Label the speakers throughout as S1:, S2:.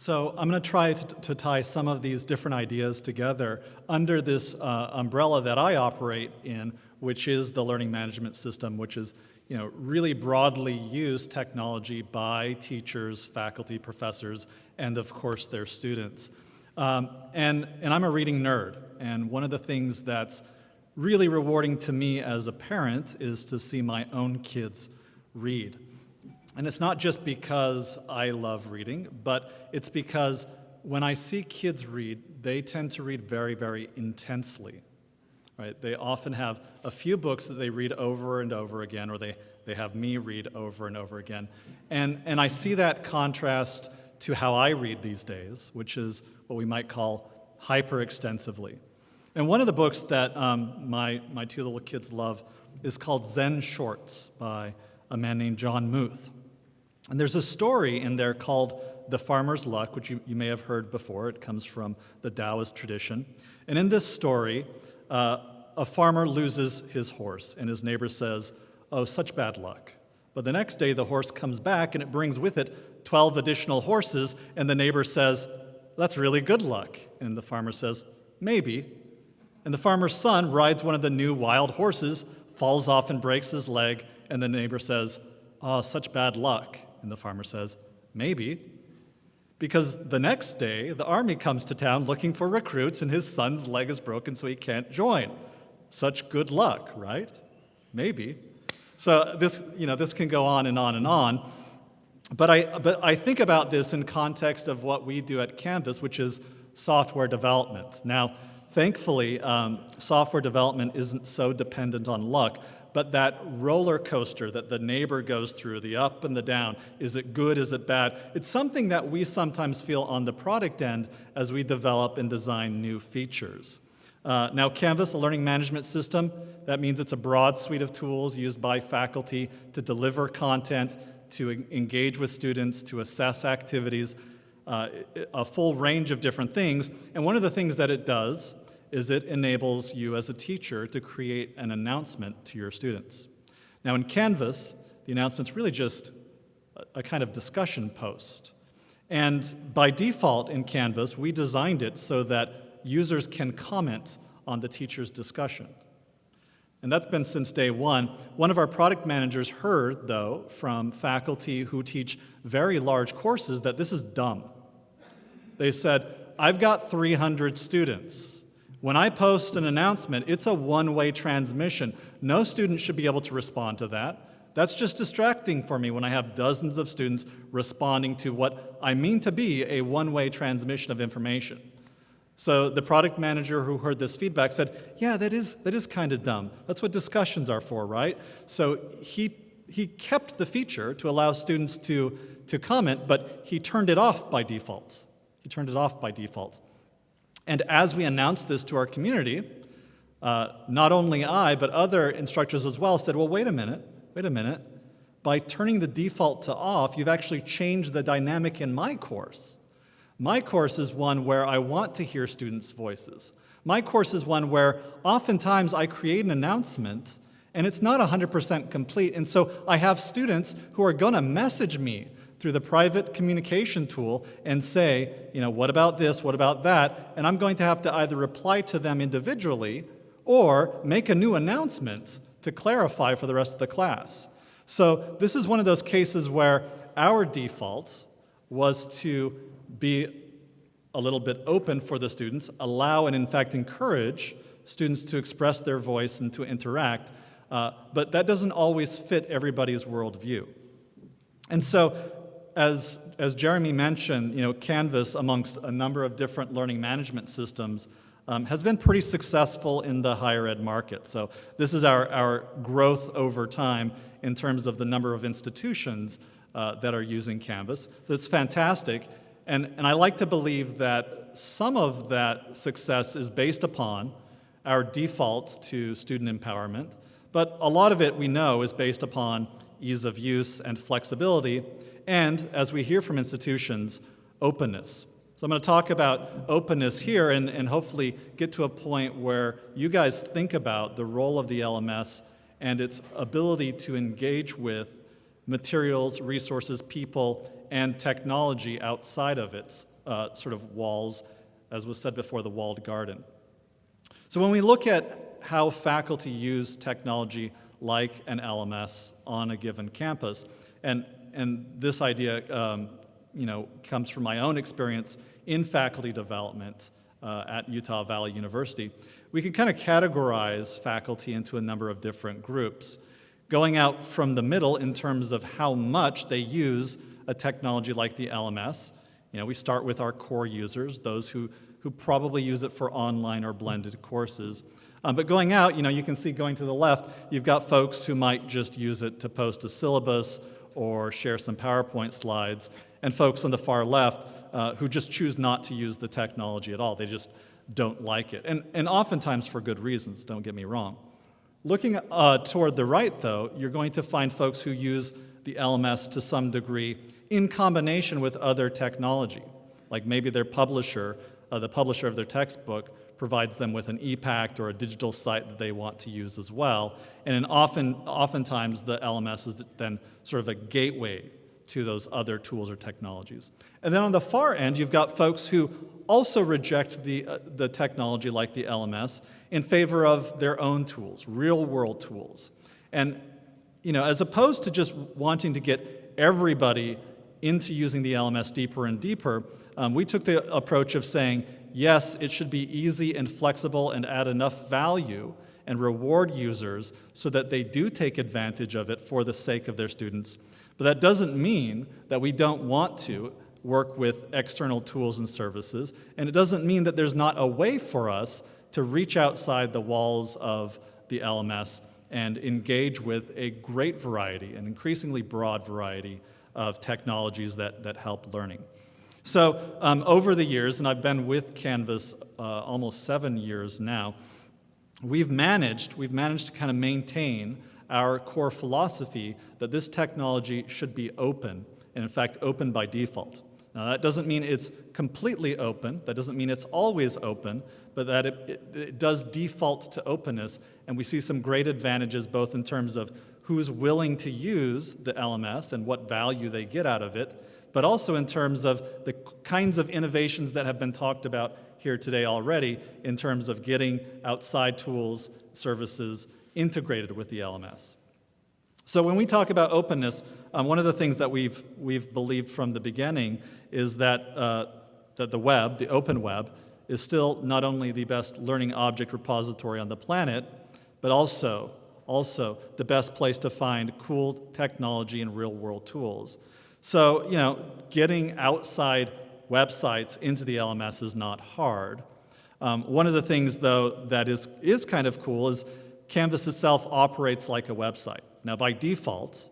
S1: So I'm going to try to, to, tie some of these different ideas together under this uh, umbrella that I operate in, which is the learning management system, which is you know, really broadly used technology by teachers, faculty, professors, and of course their students. Um, and, and I'm a reading nerd, and one of the things that's really rewarding to me as a parent is to see my own kids read. And it's not just because I love reading, but it's because when I see kids read, they tend to read very, very intensely. Right? They often have a few books that they read over and over again, or they, they have me read over and over again. And, and I see that contrast to how I read these days, which is what we might call hyper extensively. And one of the books that um, my, my two little kids love is called Zen Shorts by a man named Jon Muth. And there's a story in there called The Farmer's Luck, which you, you may have heard before. It comes from the Taoist tradition. And in this story, uh, a farmer loses his horse, and his neighbor says, Oh, such bad luck. But the next day, the horse comes back, and it brings with it 12 additional horses, and the neighbor says, That's really good luck. And the farmer says, Maybe. And the farmer's son rides one of the new wild horses, falls off and breaks his leg, and the neighbor says, Oh, such bad luck. And the farmer says, Maybe. Because the next day, the army comes to town looking for recruits, and his son's leg is broken, so he can't join. Such good luck, right? Maybe. So this, you know, this can go on and on and on. But I, but I think about this in context of what we do at Canvas, which is software development. Now, thankfully, um, software development isn't so dependent on luck, but that roller coaster that the neighbor goes through, the up and the down, is it good, is it bad? It's something that we sometimes feel on the product end as we develop and design new features. Uh, now Canvas, a learning management system, that means it's a broad suite of tools used by faculty to deliver content, to engage with students, to assess activities, uh, a full range of different things. And one of the things that it does is it enables you as a teacher to create an announcement to your students. Now in Canvas, the announcement's really just a, kind of discussion post. And by default in Canvas, we designed it so that users can comment on the teacher's discussion. And that's been since day one. One of our product managers heard, though, from faculty who teach very large courses that this is dumb. They said, I've got 300 students. When I post an announcement, it's a one-way transmission. No student should be able to respond to that. That's just distracting for me when I have dozens of students responding to what I mean to be a one-way transmission of information. So the product manager who heard this feedback said, yeah, that is, that is kind of dumb. That's what discussions are for, right? So he, he kept the feature to allow students to, to comment, but he turned it off by default. He turned it off by default. And as we announced this to our community, uh, not only I, but other instructors as well said, well, wait a minute, wait a minute. By turning the default to off, you've actually changed the dynamic in my course. My course is one where I want to hear students' voices. My course is one where oftentimes I create an announcement and it's not 100% complete. And so I have students who are going to message me through the private communication tool and say, you know, what about this, what about that? And I'm going to have to either reply to them individually or make a new announcement to clarify for the rest of the class. So this is one of those cases where our default was to be a little bit open for the students, allow and in fact encourage students to express their voice and to interact, uh, but that doesn't always fit everybody's worldview. And so as, as Jeremy mentioned, you know, Canvas, amongst a number of different learning management systems, um, has been pretty successful in the higher ed market. So this is our, our growth over time in terms of the number of institutions uh, that are using Canvas. So it's fantastic. And, and I like to believe that some of that success is based upon our defaults to student empowerment, but a lot of it we know is based upon ease of use and flexibility, and, as we hear from institutions, openness. So I'm going to talk about openness here and, and hopefully get to a point where you guys think about the role of the LMS and its ability to engage with materials, resources, people and technology outside of its uh, sort of walls, as was said before, the walled garden. So when we look at how faculty use technology like an LMS on a given campus, and, and this idea um, you know, comes from my own experience in faculty development uh, at Utah Valley University, we can kind of categorize faculty into a number of different groups, going out from the middle in terms of how much they use a technology like the LMS. You know, we start with our core users, those who, who probably use it for online or blended courses. Um, but going out, you know, you can see going to the left, you've got folks who might just use it to post a syllabus or share some PowerPoint slides, and folks on the far left uh, who just choose not to use the technology at all. They just don't like it. And, and oftentimes for good reasons, don't get me wrong. Looking uh, toward the right, though, you're going to find folks who use the LMS to some degree in combination with other technology, like maybe their publisher, uh, the publisher of their textbook, provides them with an ePact or a digital site that they want to use as well. And often, oftentimes the LMS is then sort of a gateway to those other tools or technologies. And then on the far end, you've got folks who also reject the, uh, the technology like the LMS in favor of their own tools, real world tools. And you know, as opposed to just wanting to get everybody into using the LMS deeper and deeper, um, we took the approach of saying, yes, it should be easy and flexible and add enough value and reward users so that they do take advantage of it for the sake of their students. But that doesn't mean that we don't want to work with external tools and services, and it doesn't mean that there's not a way for us to reach outside the walls of the LMS and engage with a great variety, an increasingly broad variety of technologies that, that help learning. So um, over the years, and I've been with Canvas uh, almost seven years now, we've managed, we've managed to kind of maintain our core philosophy that this technology should be open, and in fact, open by default. Now that doesn't mean it's completely open, that doesn't mean it's always open, but that it, it, it, does default to openness, and we see some great advantages both in terms of who's willing to use the LMS and what value they get out of it, but also in terms of the kinds of innovations that have been talked about here today already in terms of getting outside tools, services integrated with the LMS. So when we talk about openness, um, one of the things that we've, we've believed from the beginning is that, uh, that the web, the open web, is still not only the best learning object repository on the planet, but also, also the best place to find cool technology and real world tools. So, you know, getting outside websites into the LMS is not hard. Um, one of the things, though, that is, is kind of cool is Canvas itself operates like a website. Now, by default,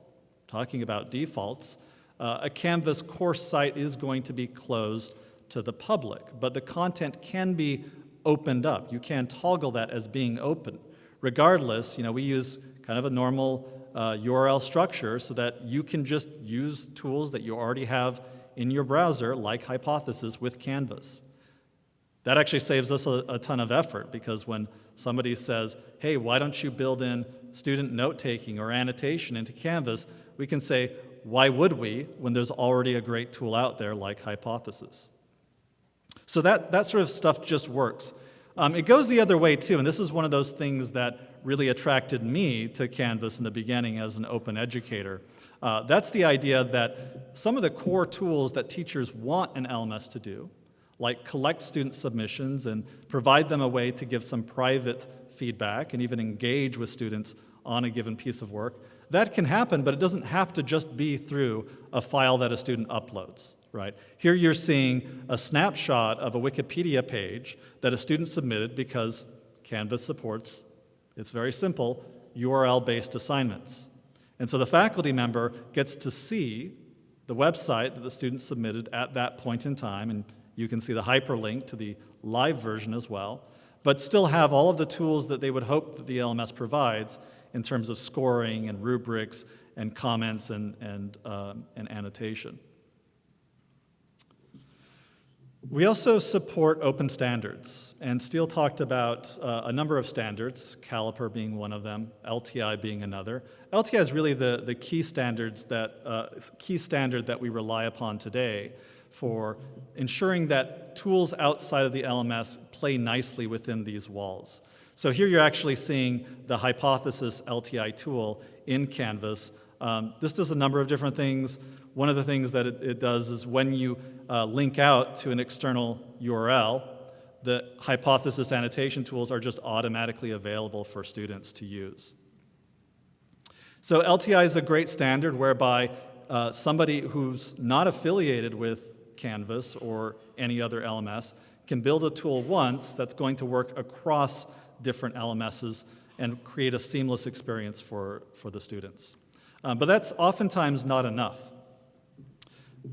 S1: talking about defaults, uh, a Canvas course site is going to be closed to the public, but the content can be opened up. You can toggle that as being open. Regardless, you know, we use kind of a normal uh, URL structure so that you can just use tools that you already have in your browser, like Hypothesis with Canvas. That actually saves us a, a ton of effort because when somebody says, hey, why don't you build in student note-taking or annotation into Canvas, we can say, why would we when there's already a great tool out there like Hypothesis? So that, that sort of stuff just works. Um, it goes the other way too, and this is one of those things that really attracted me to Canvas in the beginning as an open educator. Uh, that's the idea that some of the core tools that teachers want an LMS to do, like collect student submissions and provide them a way to give some private feedback and even engage with students on a given piece of work, that can happen, but it doesn't have to just be through a file that a student uploads, right? Here you're seeing a snapshot of a Wikipedia page that a student submitted because Canvas supports, it's very simple, URL-based assignments. And so the faculty member gets to see the website that the student submitted at that point in time, and you can see the hyperlink to the live version as well, but still have all of the tools that they would hope that the LMS provides in terms of scoring and rubrics and comments and, and, um, and annotation. We also support open standards, and Steele talked about uh, a number of standards, Caliper being one of them, LTI being another. LTI is really the, the key standards that, uh, key standard that we rely upon today for ensuring that tools outside of the LMS play nicely within these walls. So here you're actually seeing the hypothesis LTI tool in Canvas. Um, this does a number of different things. One of the things that it, it does is when you uh, link out to an external URL, the hypothesis annotation tools are just automatically available for students to use. So LTI is a great standard whereby uh, somebody who's not affiliated with Canvas or any other LMS can build a tool once that's going to work across different LMSs and create a seamless experience for, for the students. Um, but that's oftentimes not enough.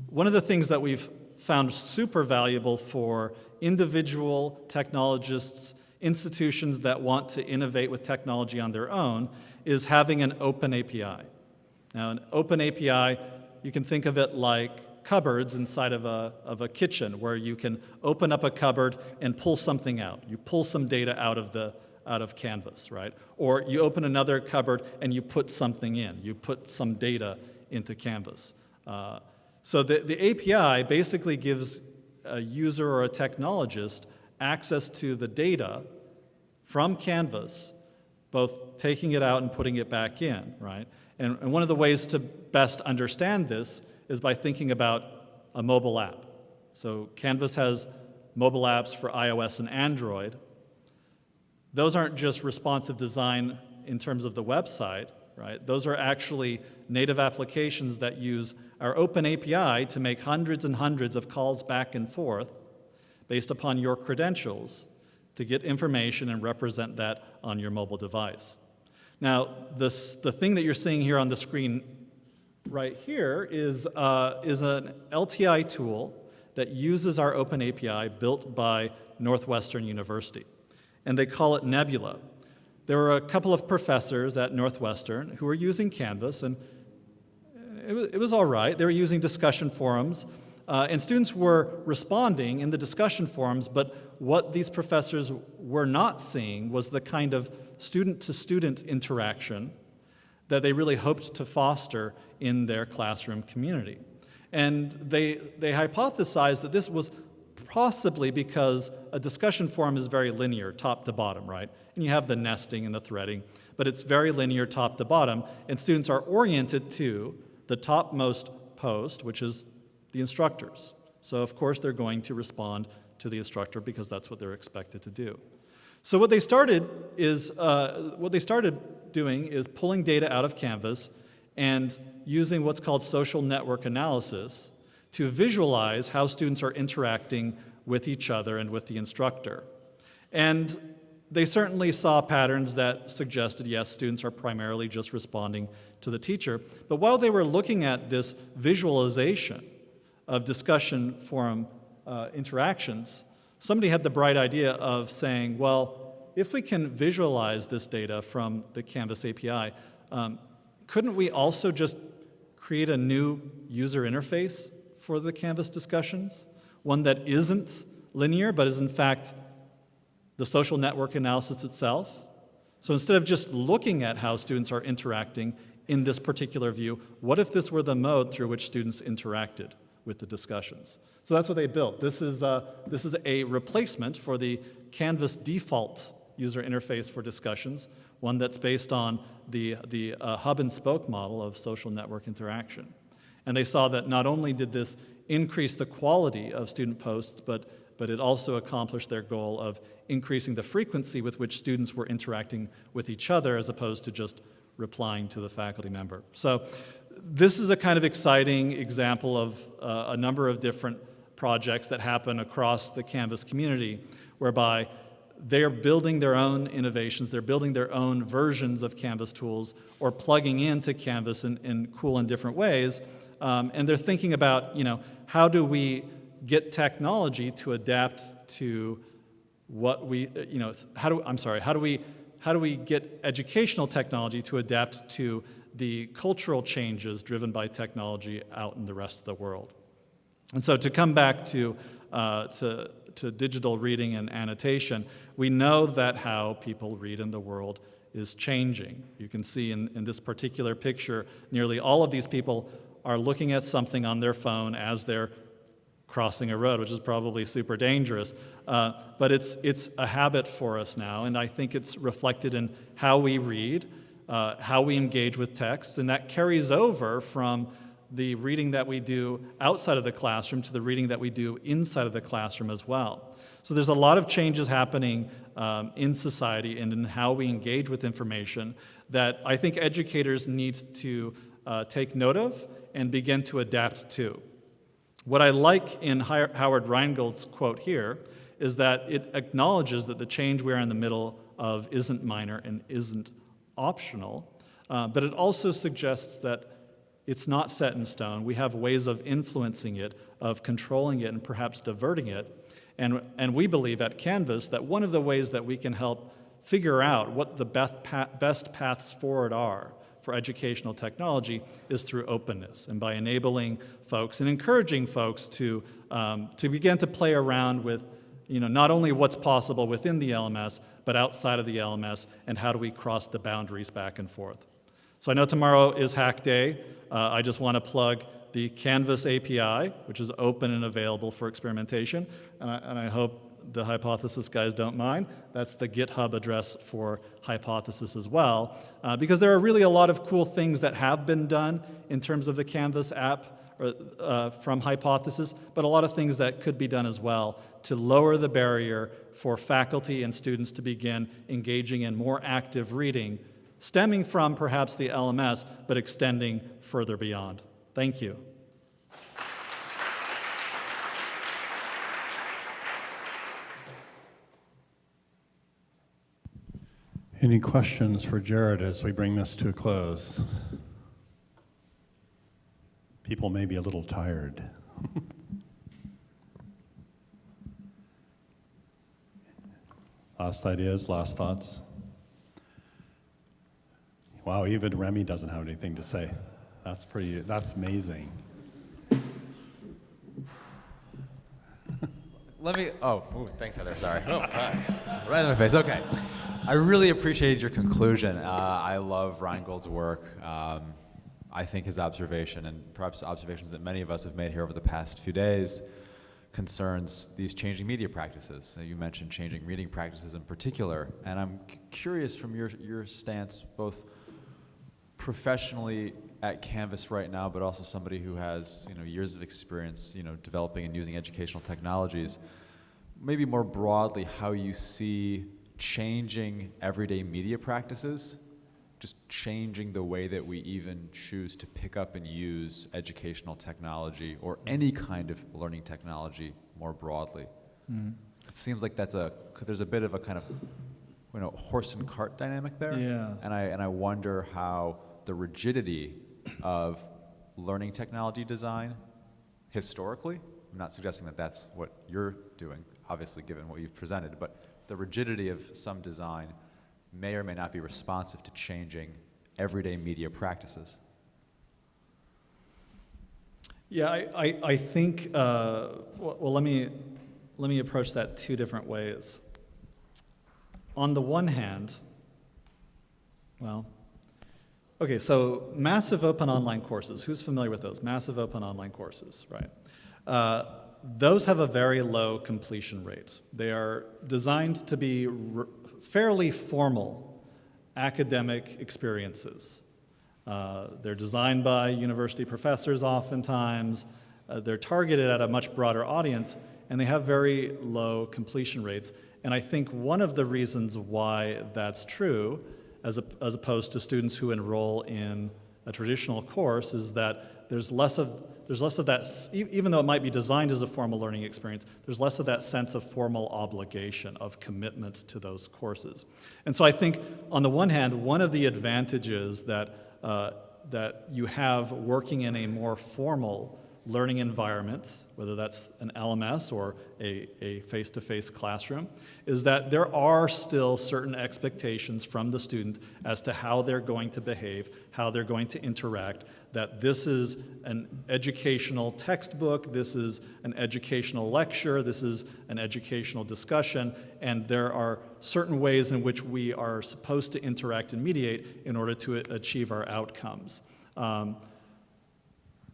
S1: One of the things that we've found super valuable for individual technologists, institutions that want to innovate with technology on their own, is having an open API. Now, an open API, you can think of it like cupboards inside of a, of a kitchen where you can open up a cupboard and pull something out. You pull some data out of the out of Canvas, right? Or you open another cupboard and you put something in. You put some data into Canvas. Uh, so the, the API basically gives a user or a technologist access to the data from Canvas, both taking it out and putting it back in, right? And, and one of the ways to best understand this is by thinking about a mobile app. So Canvas has mobile apps for iOS and Android. Those aren't just responsive design in terms of the website, right? Those are actually native applications that use our open API to make hundreds and hundreds of calls back and forth based upon your credentials to get information and represent that on your mobile device. Now, this, the thing that you're seeing here on the screen right here is, uh, is an LTI tool that uses our open API built by Northwestern University. And they call it Nebula. There were a couple of professors at Northwestern who were using Canvas, and it was, it was all right. They were using discussion forums, uh, and students were responding in the discussion forums, but what these professors were not seeing was the kind of student-to-student -student interaction that they really hoped to foster in their classroom community. And they, they hypothesized that this was possibly because a discussion forum is very linear, top to bottom, right? And you have the nesting and the threading, but it's very linear top to bottom, and students are oriented to the topmost post, which is the instructors. So of course they're going to respond to the instructor because that's what they're expected to do. So what they started is, uh, what they started doing is pulling data out of Canvas and using what's called social network analysis to visualize how students are interacting with each other and with the instructor. And they certainly saw patterns that suggested, yes, students are primarily just responding to the teacher. But while they were looking at this visualization of discussion forum uh, interactions, somebody had the bright idea of saying, well, if we can visualize this data from the Canvas API, um, couldn't we also just create a new user interface for the Canvas discussions? One that isn't linear, but is in fact the social network analysis itself. So instead of just looking at how students are interacting in this particular view, what if this were the mode through which students interacted with the discussions? So that's what they built. This is, uh, this is a replacement for the Canvas default user interface for discussions, one that's based on the, the uh, hub and spoke model of social network interaction. And they saw that not only did this increase the quality of student posts, but but it also accomplished their goal of increasing the frequency with which students were interacting with each other as opposed to just replying to the faculty member. So this is a kind of exciting example of uh, a number of different projects that happen across the Canvas community whereby they're building their own innovations, they're building their own versions of Canvas tools or plugging into Canvas in, in cool and different ways. Um, and they're thinking about, you know, how do we get technology to adapt to what we, you know, how do, I'm sorry, how do we, how do we get educational technology to adapt to the cultural changes driven by technology out in the rest of the world? And so to come back to uh, to, to digital reading and annotation, we know that how people read in the world is changing. You can see in, in this particular picture, nearly all of these people are looking at something on their phone as they're crossing a road, which is probably super dangerous. Uh, but it's, it's a habit for us now, and I think it's reflected in how we read, uh, how we engage with texts, and that carries over from the reading that we do outside of the classroom to the reading that we do inside of the classroom as well. So there's a lot of changes happening um, in society and in how we engage with information that I think educators need to uh, take note of and begin to adapt to. What I like in Howard Rheingold's quote here is that it acknowledges that the change we're in the middle of isn't minor and isn't optional, uh, but it also suggests that it's not set in stone. We have ways of influencing it, of controlling it, and perhaps diverting it. And, and we believe at Canvas that one of the ways that we can help figure out what the best paths forward are for educational technology is through openness and by enabling folks and encouraging folks to, um, to begin to play around with you know, not only what's possible within the LMS, but outside of the LMS, and how do we cross the boundaries back and forth. So I know tomorrow is Hack Day. Uh, I just want to plug the Canvas API, which is open and available for experimentation, and I, and I hope the Hypothesis guys don't mind. That's the GitHub address for Hypothesis as well, uh, because there are really a lot of cool things that have been done in terms of the Canvas app or, uh, from Hypothesis, but a lot of things that could be done as well to lower the barrier for faculty and students to begin engaging in more active reading, stemming from perhaps the LMS, but extending further beyond. Thank you.
S2: Any questions for Jared as we bring this to a close? People may be a little tired. last ideas, last thoughts? Wow, even Remy doesn't have anything to say. That's pretty, that's amazing.
S3: Let me, oh, ooh, thanks Heather, sorry. Oh, right in my face, okay. I really appreciated your conclusion. Uh, I love Rheingold's work. Um, I think his observation, and perhaps observations that many of us have made here over the past few days, concerns these changing media practices. You mentioned changing reading practices in particular, and I'm curious from your, your stance, both professionally at Canvas right now, but also somebody who has you know, years of experience you know, developing and using educational technologies, maybe more broadly how you see changing everyday media practices, just changing the way that we even choose to pick up and use educational technology or any kind of learning technology more broadly. Mm. It seems like that's a, there's a bit of a kind of, you know, horse and cart dynamic there.
S1: Yeah.
S3: And I, and I wonder how the rigidity of learning technology design historically, I'm not suggesting that that's what you're doing, obviously given what you've presented, but the rigidity of some design may or may not be responsive to changing everyday media practices.
S1: Yeah, I, I, I think, uh, well, let, me, let me approach that two different ways. On the one hand, well, okay, so massive open online courses, who's familiar with those? Massive open online courses, right? Uh, those have a very low completion rate. They are designed to be fairly formal academic experiences. Uh, they're designed by university professors oftentimes. Uh, they're targeted at a much broader audience, and they have very low completion rates. And I think one of the reasons why that's true, as, a, as opposed to students who enroll in a traditional course, is that there's less of there's less of that, even though it might be designed as a formal learning experience, there's less of that sense of formal obligation, of commitment to those courses. And so I think, on the one hand, one of the advantages that, uh, that you have working in a more formal learning environment, whether that's an LMS or a face-to-face -face classroom, is that there are still certain expectations from the student as to how they're going to behave, how they're going to interact, that this is an educational textbook, this is an educational lecture, this is an educational discussion, and there are certain ways in which we are supposed to interact and mediate in order to achieve our outcomes. Um,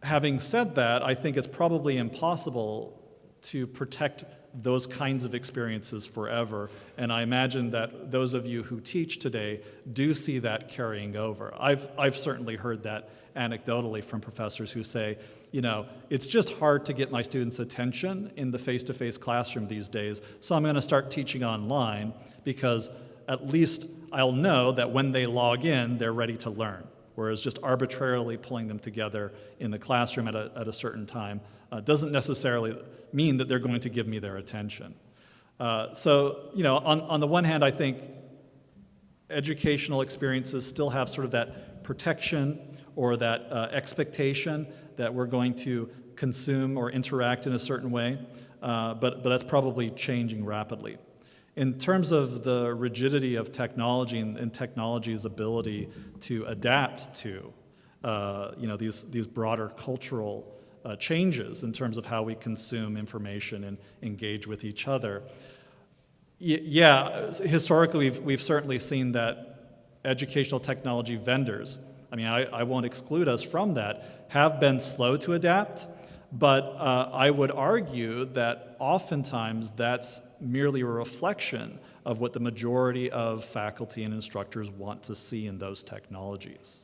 S1: having said that, I think it's probably impossible to protect those kinds of experiences forever. And I imagine that those of you who teach today do see that carrying over. I've, I've certainly heard that anecdotally from professors who say, you know, it's just hard to get my students' attention in the face-to-face classroom these days, so I'm going to start teaching online because at least I'll know that when they log in, they're ready to learn. Whereas just arbitrarily pulling them together in the classroom at a, at a certain time uh, doesn't necessarily mean that they're going to give me their attention. Uh, so, you know, on, on the one hand, I think educational experiences still have sort of that protection or that uh, expectation that we're going to consume or interact in a certain way, uh, but, but that's probably changing rapidly. In terms of the rigidity of technology and, and technology's ability to adapt to, uh, you know, these, these broader cultural uh, changes in terms of how we consume information and engage with each other. Y yeah, historically we've, we've certainly seen that educational technology vendors, I mean, I, I won't exclude us from that, have been slow to adapt, but uh, I would argue that oftentimes that's merely a reflection of what the majority of faculty and instructors want to see in those technologies.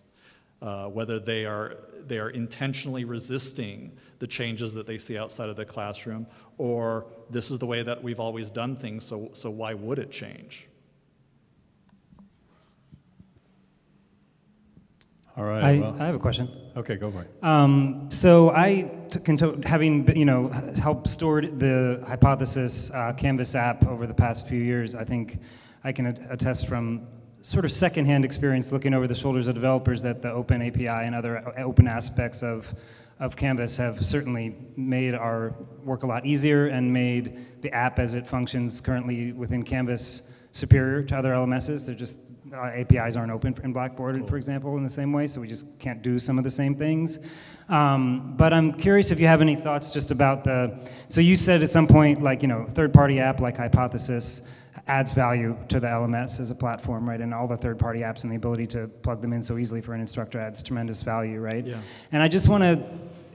S1: Uh, whether they are, they are intentionally resisting the changes that they see outside of the classroom, or this is the way that we've always done things, so, so why would it change?
S2: All right.
S4: I,
S2: well,
S4: I have a question.
S2: okay, go for it.
S4: Um, so I, took having you know helped stored the hypothesis uh, Canvas app over the past few years, I think I can attest from sort of secondhand experience looking over the shoulders of developers that the open API and other open aspects of, of Canvas have certainly made our work a lot easier and made the app as it functions currently within Canvas superior to other LMSs. They're just, uh, APIs aren't open in Blackboard, cool. for example, in the same way, so we just can't do some of the same things. Um, but I'm curious if you have any thoughts just about the, so you said at some point, like, you know, third-party app like Hypothesis, adds value to the LMS as a platform, right? And all the third-party apps and the ability to plug them in so easily for an instructor adds tremendous value, right?
S1: Yeah.
S4: And I just want to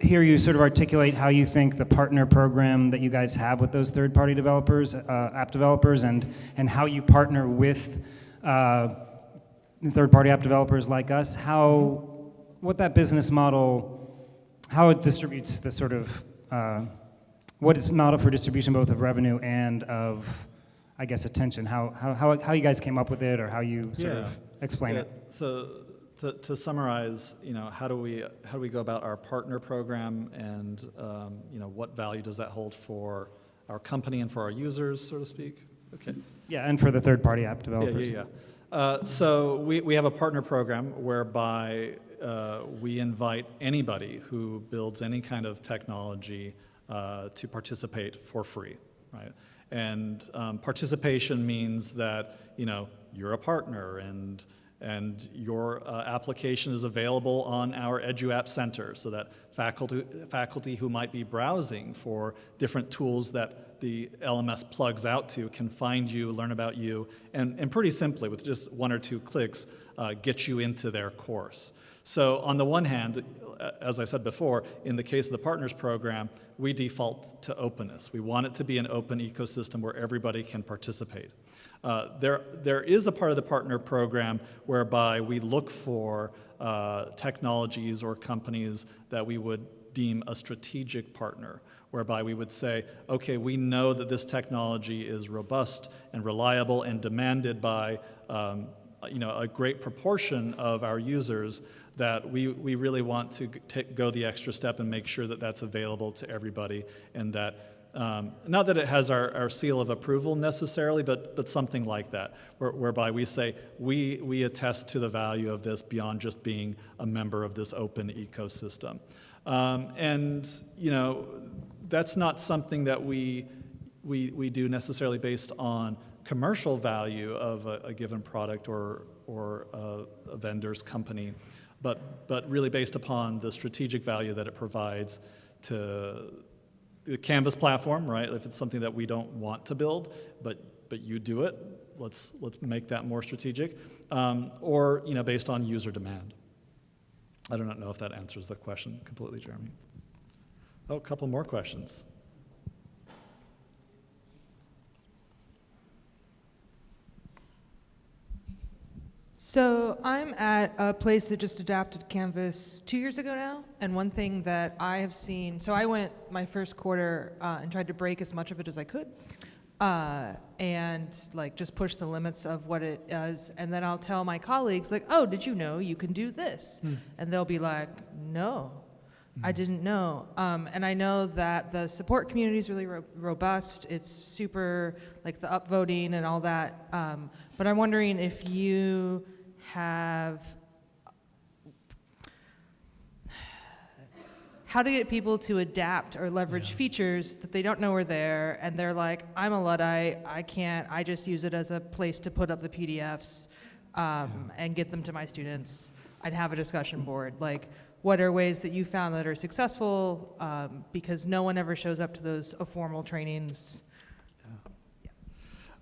S4: hear you sort of articulate how you think the partner program that you guys have with those third-party developers, uh, app developers, and and how you partner with uh, third-party app developers like us, how what that business model, how it distributes the sort of uh, what is model for distribution both of revenue and of I guess, attention, how, how, how, how you guys came up with it or how you sort
S1: yeah.
S4: of explain
S1: yeah.
S4: it.
S1: So to, to, summarize, you know, how do we how do we go about our partner program, and um, you know, what value does that hold for our company and for our users, so to speak? Okay.
S4: Yeah, and for the third-party app developers.
S1: Yeah, yeah, yeah. Uh, so we, we have a partner program whereby uh, we invite anybody who builds any kind of technology uh, to participate for free, right? And um, participation means that, you know, you're a partner and, and your uh, application is available on our EduApp Center so that faculty, faculty who might be browsing for different tools that the LMS plugs out to can find you, learn about you, and, and pretty simply, with just one or two clicks, uh, get you into their course. So on the one hand, as I said before, in the case of the Partners Program, we default to openness. We want it to be an open ecosystem where everybody can participate. Uh, there, there is a part of the partner program whereby we look for uh, technologies or companies that we would deem a strategic partner, whereby we would say, okay, we know that this technology is robust and reliable and demanded by um, you know, a great proportion of our users that we, we really want to go the extra step and make sure that that's available to everybody and that um, not that it has our, our seal of approval necessarily, but, but something like that, where, whereby we say we, we attest to the value of this beyond just being a member of this open ecosystem. Um, and, you know, that's not something that we, we, we do necessarily based on commercial value of a, a given product or, or a, a vendor's company. But, but really based upon the strategic value that it provides to the Canvas platform, right? If it's something that we don't want to build, but, but you do it, let's, let's make that more strategic. Um, or, you know, based on user demand. I do not know if that answers the question completely, Jeremy. Oh, a couple more questions.
S5: So I'm at a place that just adapted Canvas two years ago now, and one thing that I have seen, so I went my first quarter uh, and tried to break as much of it as I could, uh, and like just push the limits of what it does, and then I'll tell my colleagues like, oh, did you know you can do this? And they'll be like, no, I didn't know. Um, and I know that the support community is really ro- robust. It's super, like the upvoting and all that. Um, but I'm wondering if you have how to get people to adapt or leverage features that they don't know are there and they're like i'm a luddite i can't i just use it as a place to put up the pdfs um, and get them to my students i'd have a discussion board. Like what are ways that you found that are successful um, because no one ever shows up to those uh, formal trainings?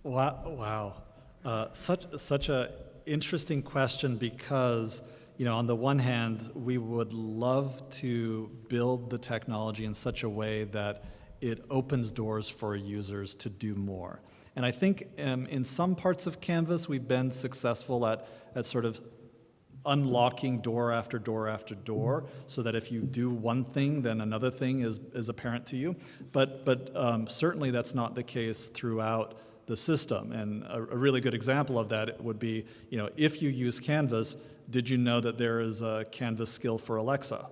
S1: Wow, wow. Uh, such such a interesting question because you know on the one hand we would love to build the technology in such a way that it opens doors for users to do more. And I think um, in some parts of Canvas we've been successful at at sort of unlocking door after door after door so that if you do one thing, then another thing is, is apparent to you. But, but um, certainly that's not the case throughout the system. And a, a really good example of that would be, you know, if you use Canvas, did you know that there is a Canvas skill for Alexa?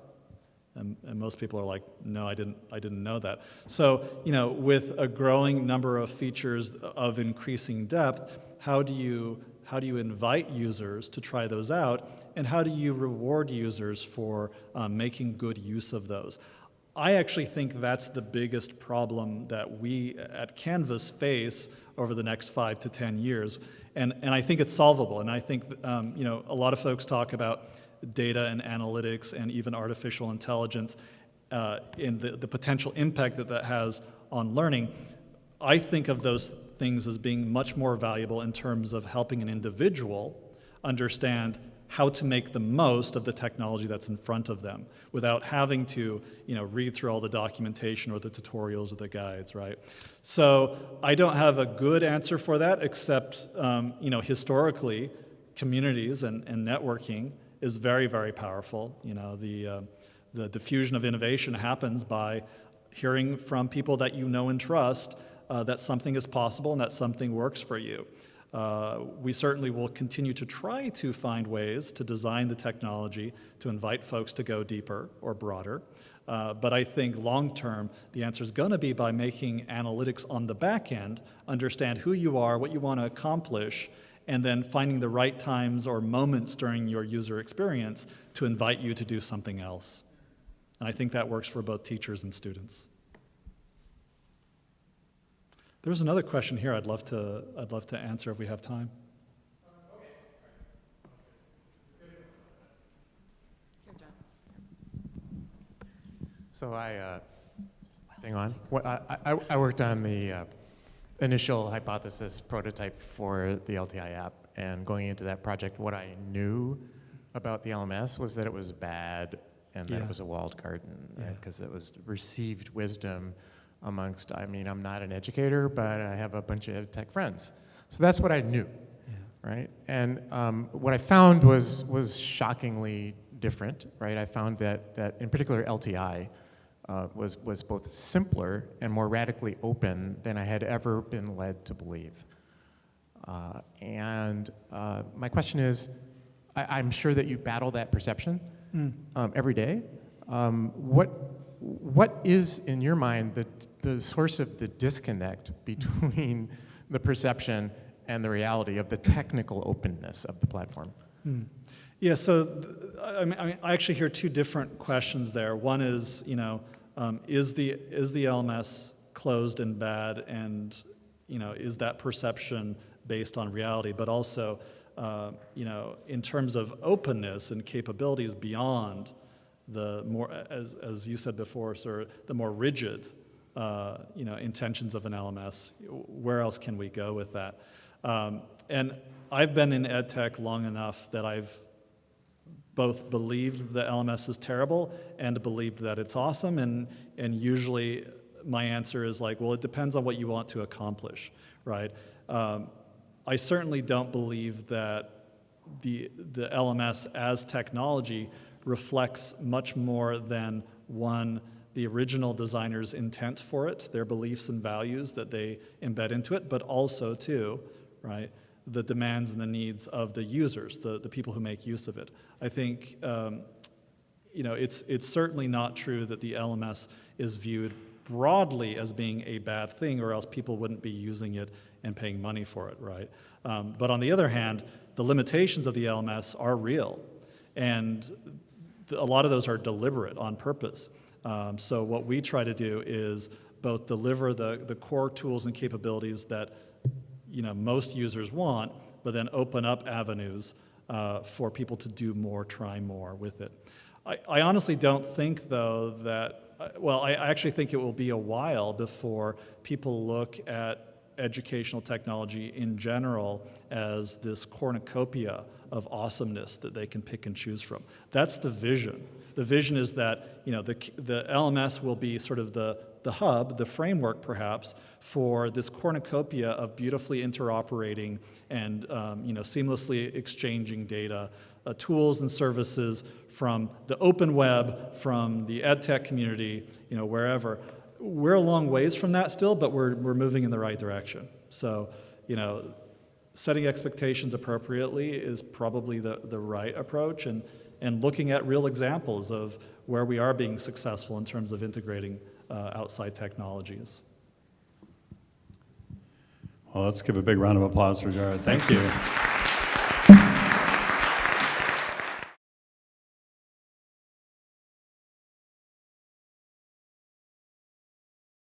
S1: And, and most people are like, no, I didn't, I didn't know that. So, you know, with a growing number of features of increasing depth, how do you, how do you invite users to try those out? And how do you reward users for um, making good use of those? I actually think that's the biggest problem that we at Canvas face over the next five to 10 years. And, and I think it's solvable. And I think, um, you know, a lot of folks talk about data and analytics and even artificial intelligence uh, and the, the potential impact that that has on learning. I think of those things as being much more valuable in terms of helping an individual understand how to make the most of the technology that's in front of them without having to you know, read through all the documentation or the tutorials or the guides, right? So I don't have a good answer for that except um, you know, historically, communities and, and networking is very, very powerful. You know, the, uh, the diffusion of innovation happens by hearing from people that you know and trust uh, that something is possible and that something works for you. Uh, we certainly will continue to try to find ways to design the technology to invite folks to go deeper or broader. Uh, but I think long term, the answer is going to be by making analytics on the back end understand who you are, what you want to accomplish, and then finding the right times or moments during your user experience to invite you to do something else. And I think that works for both teachers and students. There's another question here I'd love to, I'd love to answer if we have time.
S6: So I, uh, hang on. What, I, I, I worked on the uh, initial hypothesis prototype for the LTI app, and going into that project, what I knew about the LMS was that it was bad and that
S1: Yeah.
S6: it was a walled garden,
S1: Yeah.
S6: because it was received wisdom amongst, I mean, I'm not an educator, but I have a bunch of tech friends. So that's what I knew right? And um, what I found was was shockingly different, right? I found that that in particular LTI uh, was was both simpler and more radically open than I had ever been led to believe. Uh, and uh, my question is, I, I'm sure that you battle that perception um, every day. Um, what what is in your mind the the source of the disconnect between the perception and the reality of the technical openness of the platform.
S1: Yeah, so I, mean, I actually hear two different questions there. One is, you know, um, is the is the LMS closed and bad, and you know, is that perception based on reality? But also, uh, you know, in terms of openness and capabilities beyond the more, as, as you said before, sir, the more rigid, uh, you know, intentions of an LMS, where else can we go with that? Um, and I've been in ed tech long enough that I've both believed the LMS is terrible and believed that it's awesome. And, and usually my answer is like, well, it depends on what you want to accomplish, right? Um, I certainly don't believe that the, the LMS as technology reflects much more than one, the original designer's intent for it, their beliefs and values that they embed into it, but also too, right, the demands and the needs of the users, the, the people who make use of it. I think, um, you know, it's, it's certainly not true that the LMS is viewed broadly as being a bad thing or else people wouldn't be using it and paying money for it, right? Um, but on the other hand, the limitations of the LMS are real. And a lot of those are deliberate on purpose. Um, so what we try to do is both deliver the, the core tools and capabilities that you know, most users want, but then open up avenues uh, for people to do more, try more with it. I, I honestly don't think, though, that, uh, well, I, I actually think it will be a while before people look at educational technology in general as this cornucopia of awesomeness that they can pick and choose from. That's the vision. The vision is that you know, the, the LMS will be sort of the, the hub, the framework perhaps, for this cornucopia of beautifully interoperating and um, you know, seamlessly exchanging data, uh, tools and services from the open web, from the ed tech community, you know, wherever. We're a long ways from that still, but we're, we're moving in the right direction. So, you know, setting expectations appropriately is probably the, the right approach and, and looking at real examples of where we are being successful in terms of integrating uh, outside technologies.
S2: Well, let's give a big round of applause for Jared. Thank you.